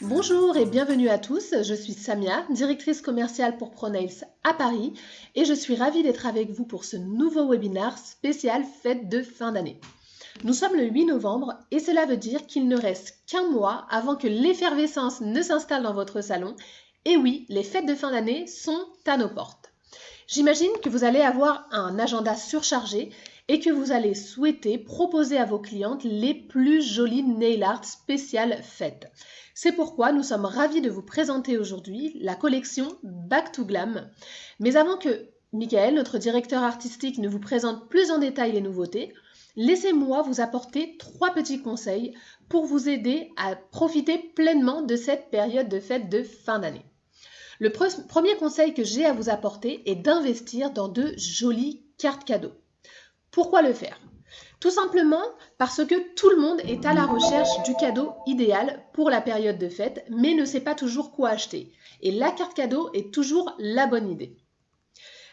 Bonjour et bienvenue à tous, je suis Samia, directrice commerciale pour ProNails à Paris et je suis ravie d'être avec vous pour ce nouveau webinaire spécial fête de fin d'année. Nous sommes le 8 novembre et cela veut dire qu'il ne reste qu'un mois avant que l'effervescence ne s'installe dans votre salon. Et oui, les fêtes de fin d'année sont à nos portes. J'imagine que vous allez avoir un agenda surchargé et que vous allez souhaiter proposer à vos clientes les plus jolies nail art spéciales fêtes. C'est pourquoi nous sommes ravis de vous présenter aujourd'hui la collection Back to Glam. Mais avant que Michael, notre directeur artistique, ne vous présente plus en détail les nouveautés, laissez-moi vous apporter trois petits conseils pour vous aider à profiter pleinement de cette période de fête de fin d'année. Le premier conseil que j'ai à vous apporter est d'investir dans de jolies cartes cadeaux. Pourquoi le faire? Tout simplement parce que tout le monde est à la recherche du cadeau idéal pour la période de fête, mais ne sait pas toujours quoi acheter. Et la carte cadeau est toujours la bonne idée.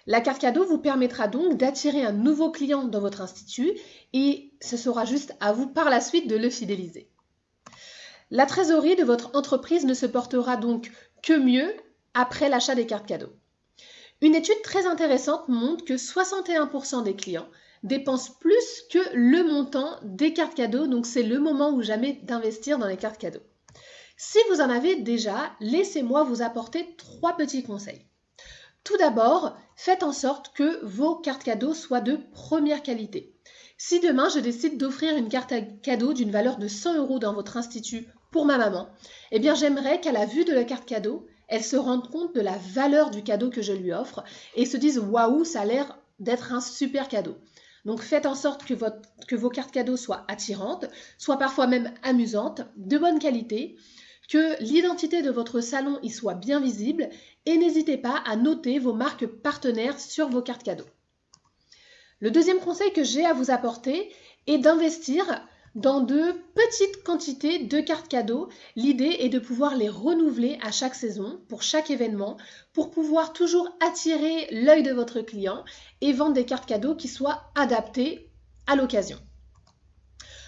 La carte cadeau vous permettra donc d'attirer un nouveau client dans votre institut et ce sera juste à vous par la suite de le fidéliser. La trésorerie de votre entreprise ne se portera donc que mieux après l'achat des cartes cadeaux. Une étude très intéressante montre que 61% des clients dépensent plus que le montant des cartes cadeaux, donc c'est le moment ou jamais d'investir dans les cartes cadeaux. Si vous en avez déjà, laissez-moi vous apporter trois petits conseils. Tout d'abord, faites en sorte que vos cartes cadeaux soient de première qualité. Si demain je décide d'offrir une carte cadeau d'une valeur de 100 euros dans votre institut pour ma maman, eh bien j'aimerais qu'à la vue de la carte cadeau, elle se rende compte de la valeur du cadeau que je lui offre et se dise waouh, ça a l'air d'être un super cadeau. Donc faites en sorte que, vos cartes cadeaux soient attirantes, soient parfois même amusantes, de bonne qualité, que l'identité de votre salon y soit bien visible et n'hésitez pas à noter vos marques partenaires sur vos cartes cadeaux. Le deuxième conseil que j'ai à vous apporter est d'investir dans de petites quantités de cartes cadeaux. L'idée est de pouvoir les renouveler à chaque saison, pour chaque événement, pour pouvoir toujours attirer l'œil de votre client et vendre des cartes cadeaux qui soient adaptées à l'occasion.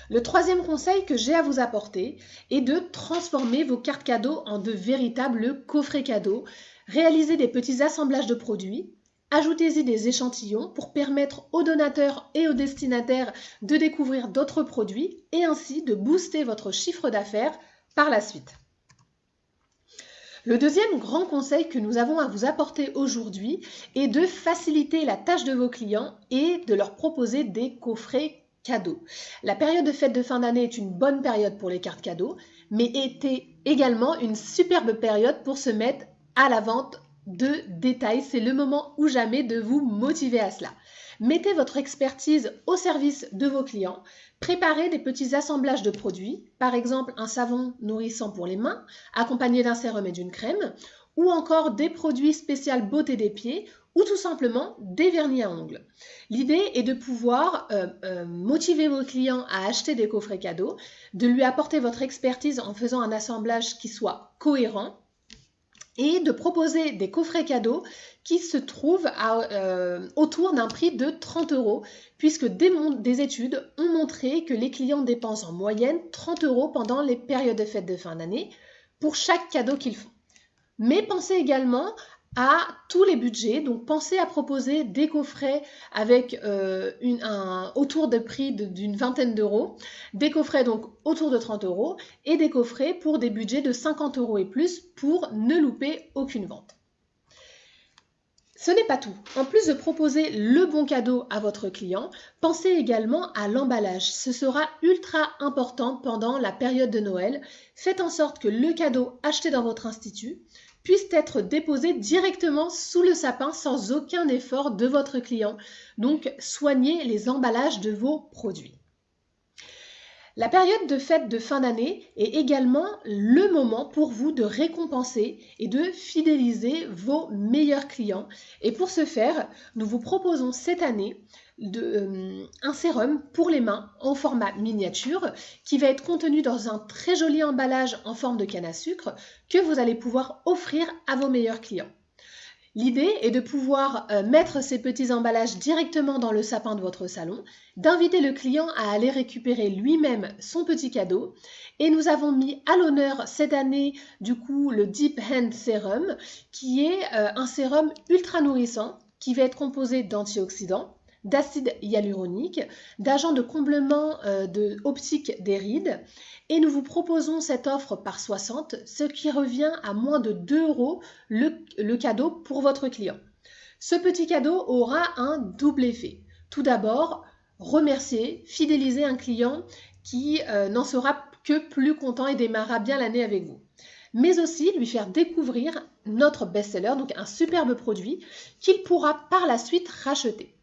Le troisième conseil que j'ai à vous apporter est de transformer vos cartes cadeaux en de véritables coffrets cadeaux. Réaliser des petits assemblages de produits Ajoutez-y des échantillons pour permettre aux donateurs et aux destinataires de découvrir d'autres produits et ainsi de booster votre chiffre d'affaires par la suite. Le deuxième grand conseil que nous avons à vous apporter aujourd'hui est de faciliter la tâche de vos clients et de leur proposer des coffrets cadeaux. La période de fête de fin d'année est une bonne période pour les cartes cadeaux, mais était également une superbe période pour se mettre à la vente de détails. C'est le moment ou jamais de vous motiver à cela. Mettez votre expertise au service de vos clients. Préparez des petits assemblages de produits, par exemple un savon nourrissant pour les mains, accompagné d'un sérum et d'une crème, ou encore des produits spéciaux beauté des pieds, ou tout simplement des vernis à ongles. L'idée est de pouvoir euh, euh, motiver vos clients à acheter des coffrets cadeaux, de lui apporter votre expertise en faisant un assemblage qui soit cohérent, et de proposer des coffrets cadeaux qui se trouvent euh, autour d'un prix de 30 euros, puisque des, des, études ont montré que les clients dépensent en moyenne 30 euros pendant les périodes de fête de fin d'année pour chaque cadeau qu'ils font. Mais pensez également à tous les budgets. Donc pensez à proposer des coffrets avec euh, un, autour de prix d'une vingtaine d'euros, des coffrets donc autour de 30 euros et des coffrets pour des budgets de 50 euros et plus pour ne louper aucune vente. Ce n'est pas tout. En plus de proposer le bon cadeau à votre client, pensez également à l'emballage. Ce sera ultra important pendant la période de Noël. Faites en sorte que le cadeau acheté dans votre institut puissent être déposés directement sous le sapin sans aucun effort de votre client. Donc, soignez les emballages de vos produits. La période de fête de fin d'année est également le moment pour vous de récompenser et de fidéliser vos meilleurs clients. Et pour ce faire, nous vous proposons cette année euh, un sérum pour les mains en format miniature qui va être contenu dans un très joli emballage en forme de canne à sucre que vous allez pouvoir offrir à vos meilleurs clients. L'idée est de pouvoir euh, mettre ces petits emballages directement dans le sapin de votre salon, d'inviter le client à aller récupérer lui-même son petit cadeau. Et nous avons mis à l'honneur cette année du coup le Deep Hand Serum, qui est euh, un sérum ultra nourrissant qui va être composé d'antioxydants, d'acide hyaluronique, d'agents de comblement euh, de optique des rides. Et nous vous proposons cette offre par 60, ce qui revient à moins de 2 euros le, cadeau pour votre client. Ce petit cadeau aura un double effet. Tout d'abord, remercier, fidéliser un client qui euh, n'en sera que plus content et démarrera bien l'année avec vous. Mais aussi lui faire découvrir notre best-seller, donc un superbe produit qu'il pourra par la suite racheter.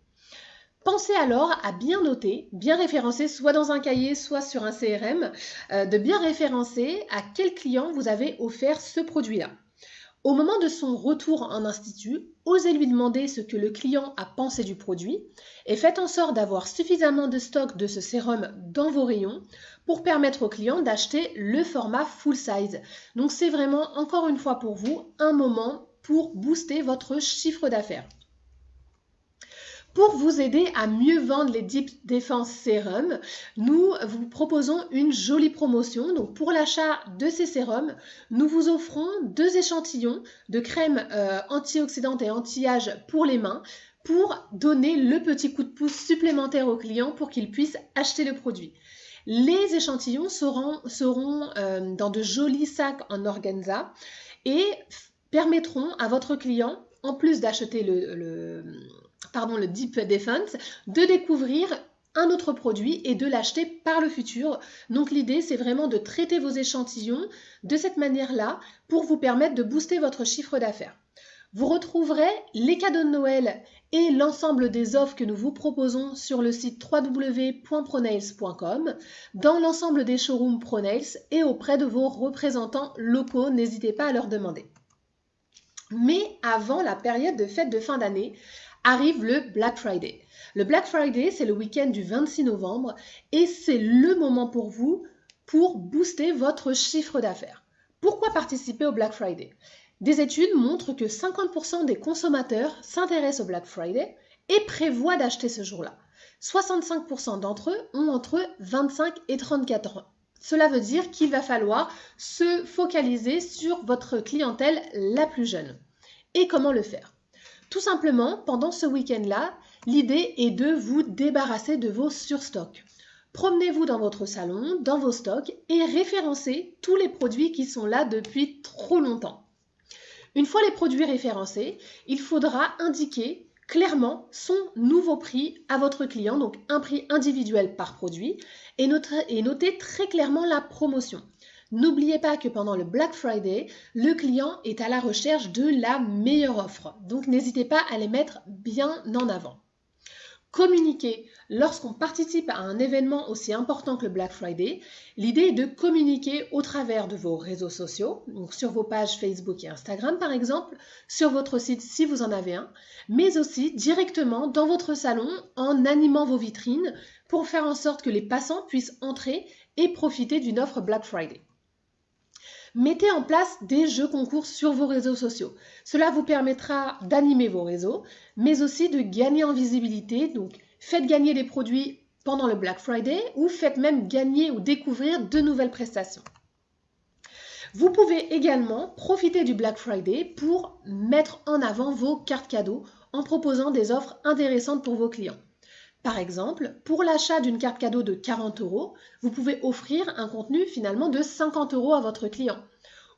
Pensez alors à bien noter, bien référencer, soit dans un cahier, soit sur un CRM, euh, de bien référencer à quel client vous avez offert ce produit-là. Au moment de son retour en institut, osez lui demander ce que le client a pensé du produit et faites en sorte d'avoir suffisamment de stock de ce sérum dans vos rayons pour permettre au client d'acheter le format full size. Donc c'est vraiment encore une fois pour vous un moment pour booster votre chiffre d'affaires. Pour vous aider à mieux vendre les Deep Defense Serum, nous vous proposons une jolie promotion. Donc pour l'achat de ces sérums, nous vous offrons deux échantillons de crème euh, antioxydante et anti-âge pour les mains pour donner le petit coup de pouce supplémentaire au client pour qu'il puisse acheter le produit. Les échantillons seront, seront euh, dans de jolis sacs en organza et permettront à votre client, en plus d'acheter le pardon, le Deep Defense, de découvrir un autre produit et de l'acheter par le futur. Donc l'idée, c'est vraiment de traiter vos échantillons de cette manière-là pour vous permettre de booster votre chiffre d'affaires. Vous retrouverez les cadeaux de Noël et l'ensemble des offres que nous vous proposons sur le site www.pronails.com, dans l'ensemble des showrooms Pronails et auprès de vos représentants locaux. N'hésitez pas à leur demander. Mais avant la période de fête de fin d'année, arrive le Black Friday. Le Black Friday, c'est le week-end du 26 novembre et c'est le moment pour vous pour booster votre chiffre d'affaires. Pourquoi participer au Black Friday? Des études montrent que 50% des consommateurs s'intéressent au Black Friday et prévoient d'acheter ce jour-là. 65% d'entre eux ont entre 25 et 34 ans. Cela veut dire qu'il va falloir se focaliser sur votre clientèle la plus jeune. Et comment le faire? Tout simplement, pendant ce week-end-là, l'idée est de vous débarrasser de vos surstocks. Promenez-vous dans votre salon, dans vos stocks et référencez tous les produits qui sont là depuis trop longtemps. Une fois les produits référencés, il faudra indiquer clairement son nouveau prix à votre client, donc un prix individuel par produit, et noter, très clairement la promotion. N'oubliez pas que pendant le Black Friday, le client est à la recherche de la meilleure offre. Donc n'hésitez pas à les mettre bien en avant. Communiquer. Lorsqu'on participe à un événement aussi important que le Black Friday, l'idée est de communiquer au travers de vos réseaux sociaux, donc sur vos pages Facebook et Instagram par exemple, sur votre site si vous en avez un, mais aussi directement dans votre salon en animant vos vitrines pour faire en sorte que les passants puissent entrer et profiter d'une offre Black Friday. Mettez en place des jeux concours sur vos réseaux sociaux. Cela vous permettra d'animer vos réseaux, mais aussi de gagner en visibilité. Donc, faites gagner des produits pendant le Black Friday ou faites même gagner ou découvrir de nouvelles prestations. Vous pouvez également profiter du Black Friday pour mettre en avant vos cartes cadeaux en proposant des offres intéressantes pour vos clients. Par exemple, pour l'achat d'une carte cadeau de 40 euros, vous pouvez offrir un contenu finalement de 50 euros à votre client.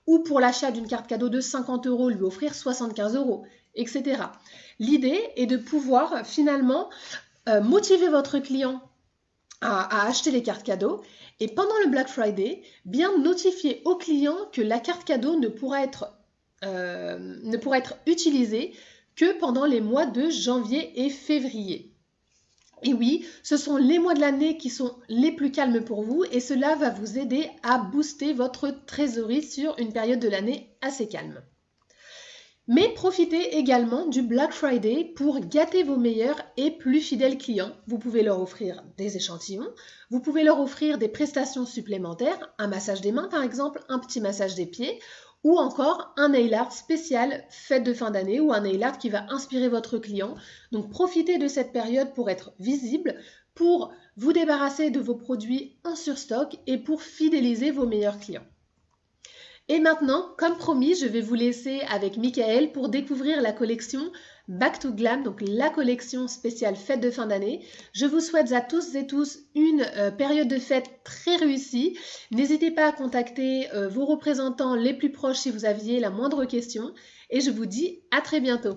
Ou pour l'achat d'une carte cadeau de 50 euros, lui offrir 75 euros, etc. L'idée est de pouvoir finalement euh, motiver votre client à, acheter les cartes cadeaux et pendant le Black Friday, bien notifier au client que la carte cadeau ne pourra être, euh, ne pourra être utilisée que pendant les mois de janvier et février. Et oui, ce sont les mois de l'année qui sont les plus calmes pour vous et cela va vous aider à booster votre trésorerie sur une période de l'année assez calme. Mais profitez également du Black Friday pour gâter vos meilleurs et plus fidèles clients. Vous pouvez leur offrir des échantillons, vous pouvez leur offrir des prestations supplémentaires, un massage des mains par exemple, un petit massage des pieds, ou encore un nail art spécial fête de fin d'année ou un nail art qui va inspirer votre client. Donc profitez de cette période pour être visible, pour vous débarrasser de vos produits en surstock et pour fidéliser vos meilleurs clients. Et maintenant, comme promis, je vais vous laisser avec Michael pour découvrir la collection Back to Glam, donc la collection spéciale fête de fin d'année. Je vous souhaite à tous et tous une euh, période de fête très réussie. N'hésitez pas à contacter euh, vos représentants les plus proches si vous aviez la moindre question. Et je vous dis à très bientôt.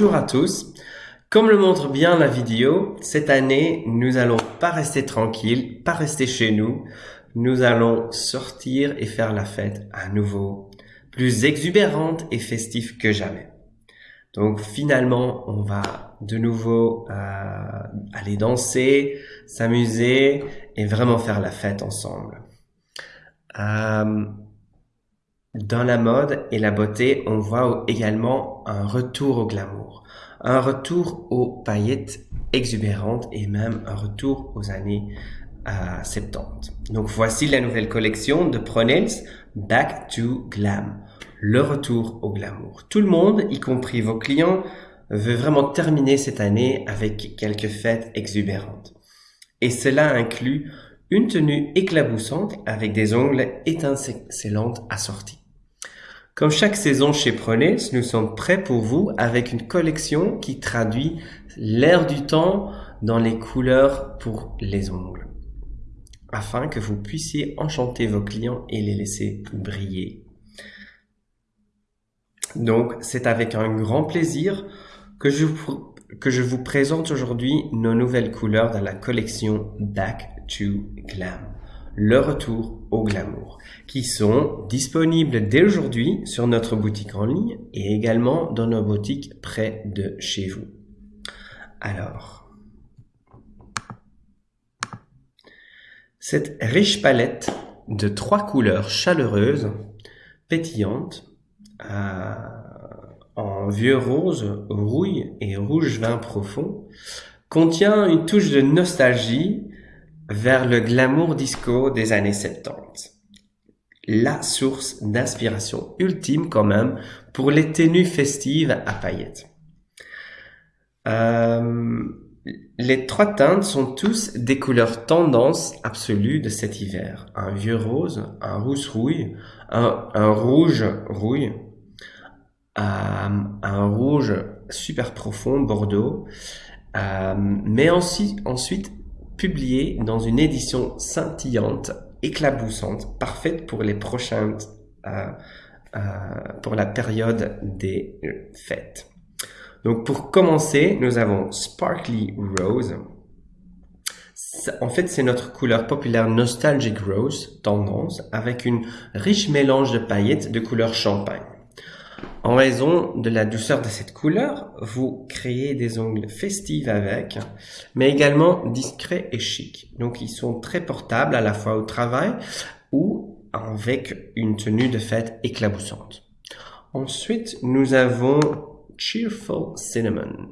Bonjour à tous. Comme le montre bien la vidéo, cette année, nous allons pas rester tranquilles, pas rester chez nous. Nous allons sortir et faire la fête à nouveau, plus exubérante et festive que jamais. Donc finalement, on va de nouveau euh, aller danser, s'amuser et vraiment faire la fête ensemble. Euh, dans la mode et la beauté, on voit également un retour au glamour, un retour aux paillettes exubérantes et même un retour aux années 70. Euh, Donc voici la nouvelle collection de Pronels Back to Glam, le retour au glamour. Tout le monde, y compris vos clients, veut vraiment terminer cette année avec quelques fêtes exubérantes. Et cela inclut une tenue éclaboussante avec des ongles étincelantes assortis. Comme chaque saison chez Prenez, nous sommes prêts pour vous avec une collection qui traduit l'air du temps dans les couleurs pour les ongles, afin que vous puissiez enchanter vos clients et les laisser briller. Donc, c'est avec un grand plaisir que je, que vous présente aujourd'hui nos nouvelles couleurs dans la collection Back to Glam le retour au glamour, qui sont disponibles dès aujourd'hui sur notre boutique en ligne et également dans nos boutiques près de chez vous. Alors, cette riche palette de trois couleurs chaleureuses, pétillantes, euh, en vieux rose, rouille et rouge vin profond, contient une touche de nostalgie vers le glamour disco des années 70. La source d'inspiration ultime quand même pour les tenues festives à paillettes. Euh, les trois teintes sont tous des couleurs tendance absolue de cet hiver. Un vieux rose, un rouge rouille, un, rouge rouille, euh, un rouge super profond, bordeaux, euh, mais ensuite, ensuite publié dans une édition scintillante, éclaboussante, parfaite pour les prochaines, euh, euh, pour la période des fêtes. Donc pour commencer, nous avons Sparkly Rose. En fait, c'est notre couleur populaire Nostalgic Rose, tendance, avec une riche mélange de paillettes de couleur champagne. En raison de la douceur de cette couleur, vous créez des ongles festifs avec, mais également discrets et chics. Donc ils sont très portables à la fois au travail ou avec une tenue de fête éclaboussante. Ensuite, nous avons Cheerful Cinnamon,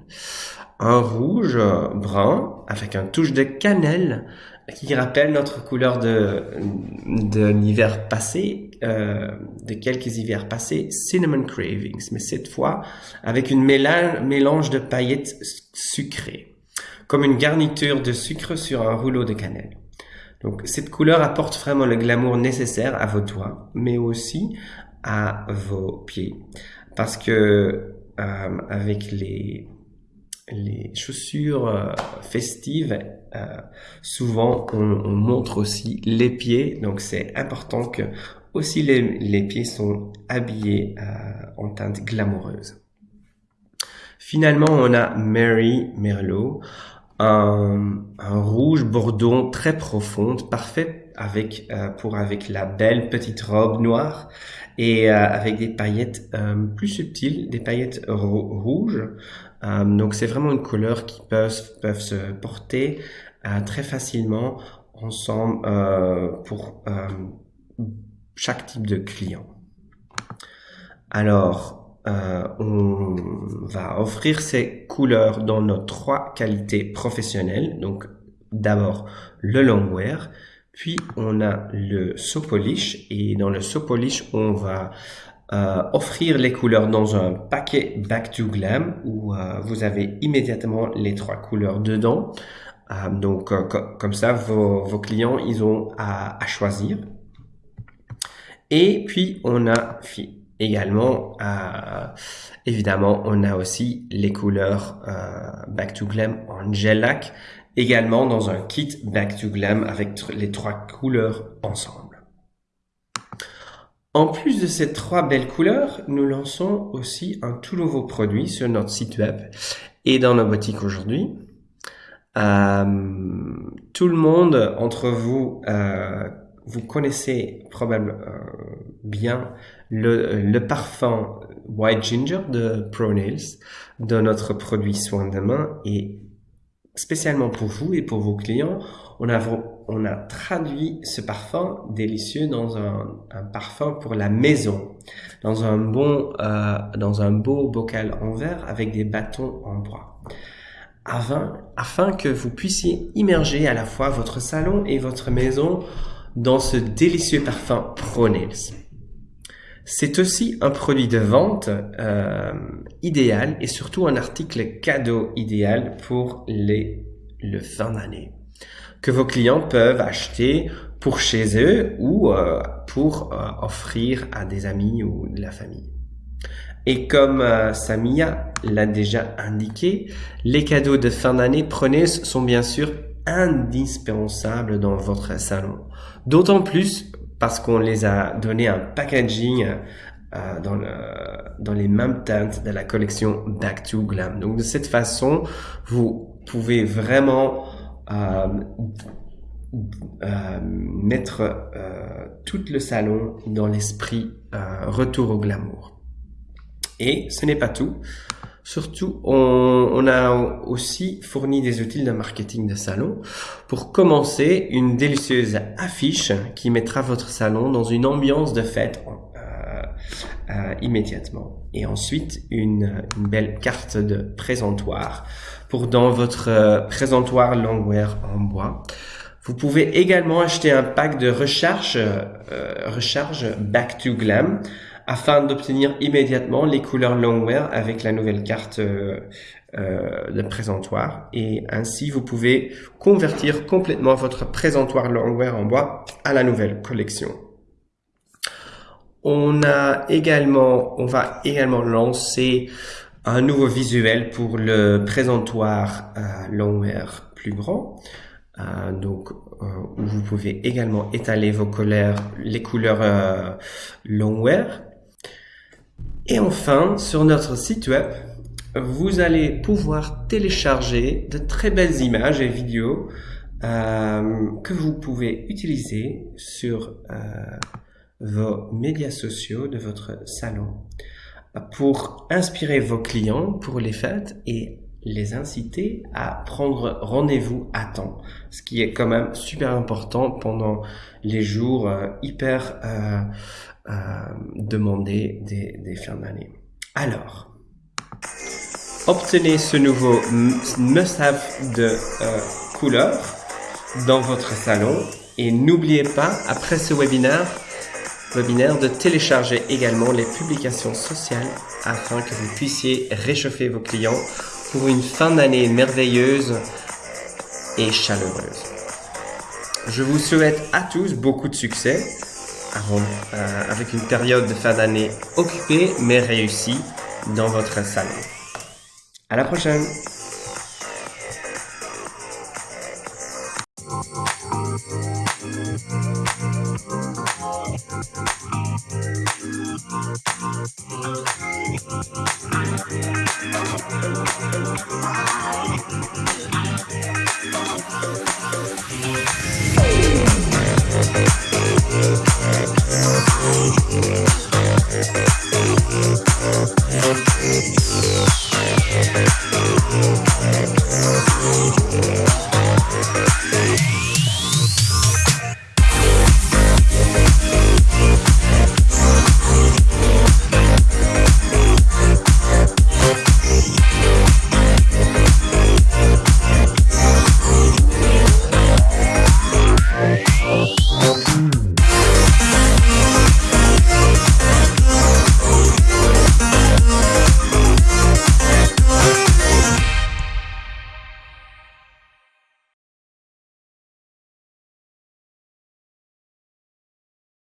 un rouge brun avec un touche de cannelle qui rappelle notre couleur de, de l'hiver passé, euh, de quelques hivers passés, Cinnamon Cravings, mais cette fois avec une mélange de paillettes sucrées, comme une garniture de sucre sur un rouleau de cannelle. Donc cette couleur apporte vraiment le glamour nécessaire à vos doigts, mais aussi à vos pieds. Parce que euh, avec les les chaussures euh, festives, euh, souvent on, on, montre aussi les pieds, donc c'est important que aussi les, les pieds sont habillés euh, en teinte glamoureuse. Finalement, on a Mary Merlot, un, un rouge bordeaux très profonde, parfait avec euh, pour avec la belle petite robe noire et euh, avec des paillettes euh, plus subtiles, des paillettes rouges. Donc c'est vraiment une couleur qui peuvent peuvent se porter très facilement ensemble pour chaque type de client. Alors, euh, on va offrir ces couleurs dans nos trois qualités professionnelles. Donc, d'abord le longwear, puis on a le so polish et dans le so polish, on va euh, offrir les couleurs dans un paquet Back to Glam où euh, vous avez immédiatement les trois couleurs dedans. Euh, donc, euh, comme ça, vos, clients, ils ont à, à choisir. Et puis, on a également, euh, évidemment, on a aussi les couleurs euh, Back to Glam en gel lac, également dans un kit Back to Glam avec les trois couleurs ensemble. En plus de ces trois belles couleurs, nous lançons aussi un tout nouveau produit sur notre site web et dans nos boutiques aujourd'hui. Euh, tout le monde entre vous euh, vous connaissez probablement euh, bien le, le, parfum White Ginger de Pro Nails de notre produit soin de main et spécialement pour vous et pour vos clients, on a, on a traduit ce parfum délicieux dans un, un parfum pour la maison, dans un bon, euh, dans un beau bocal en verre avec des bâtons en bois. Afin, afin que vous puissiez immerger à la fois votre salon et votre maison dans ce délicieux parfum Pro Nails. C'est aussi un produit de vente euh, idéal et surtout un article cadeau idéal pour les, le fin d'année que vos clients peuvent acheter pour chez eux ou euh, pour euh, offrir à des amis ou de la famille. Et comme euh, Samia l'a déjà indiqué, les cadeaux de fin d'année prenez sont bien sûr indispensables dans votre salon. D'autant plus parce qu'on les a donné un packaging dans, dans les mêmes teintes de la collection Back to Glam. Donc de cette façon, vous pouvez vraiment euh, euh, mettre euh, tout le salon dans l'esprit retour au glamour. Et ce n'est pas tout. Surtout, on, a aussi fourni des outils de marketing de salon pour commencer une délicieuse affiche qui mettra votre salon dans une ambiance de fête euh, immédiatement. Et ensuite, une, une, belle carte de présentoir pour dans votre euh, présentoir Longwear en bois. Vous pouvez également acheter un pack de recharge, euh, recharge Back to Glam afin d'obtenir immédiatement les couleurs Longwear avec la nouvelle carte euh, euh, de présentoir. Et ainsi, vous pouvez convertir complètement votre présentoir Longwear en bois à la nouvelle collection. On a également, on va également lancer un nouveau visuel pour le présentoir euh, Longwear plus grand. Euh, donc euh, vous pouvez également étaler vos couleurs, les couleurs euh, et enfin, sur notre site web, vous allez pouvoir télécharger de très belles images et vidéos que vous pouvez utiliser sur vos médias sociaux de votre salon pour inspirer vos clients pour les fêtes et les inciter à prendre rendez-vous à temps, ce qui est quand même super important pendant les jours euh, hyper euh, euh, demandés des, des fins d'année. Alors, obtenez ce nouveau must-have de couleur dans votre salon et n'oubliez pas, après ce webinaire, webinaire, de télécharger également les publications sociales afin que vous puissiez réchauffer vos clients pour une fin d'année merveilleuse et chaleureuse. Je vous souhaite à tous beaucoup de succès avec une période de fin d'année occupée mais réussie dans votre salon. À la prochaine!